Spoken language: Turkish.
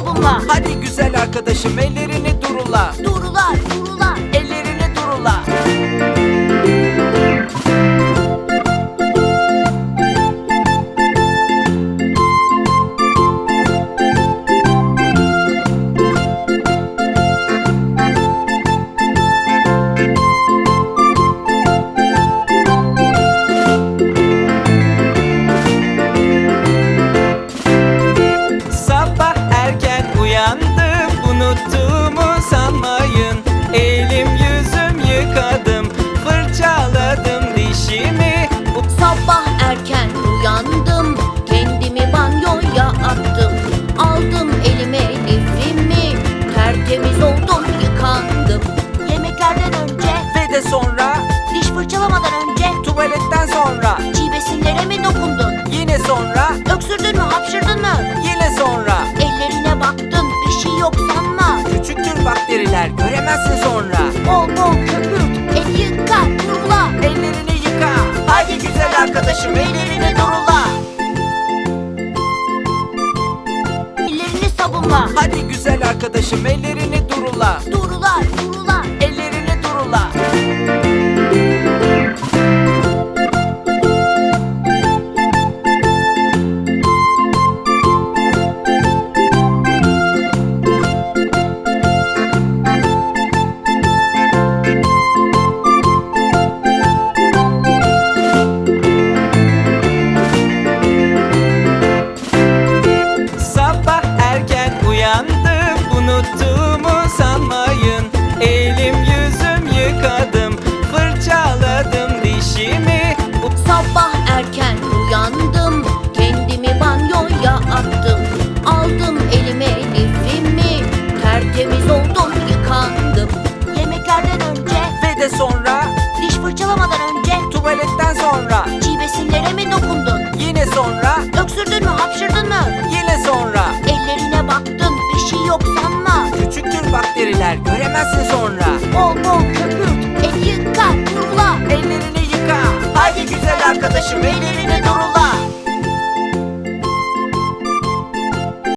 sabunla. Hadi güzel arkadaşım ellerini durula. Durular, Dişimi Sabah erken uyandım. Kendimi banyoya attım. Aldım elime lifimi. Tertemiz oldum, yıkandım. Yemeklerden önce, Ve de sonra diş fırçalamadan önce Tuvaletten sonra çiğ besinlere mi dokundun? Yine sonra Öksürdün mü, hapşırdın mı? Yine sonra Ellerine baktın, bir şey yok sanma. Küçüktür bakteriler göremezsin arkadaşım ellerini durula Ellerini sabunla. Hadi güzel arkadaşım ellerini durula Durular, durular. yok sanma. Küçüktür bakteriler göremezsin sonra. Bol bol köpük. El yıka kurula. Ellerini yıka. Haydi güzel arkadaşım ellerini durula.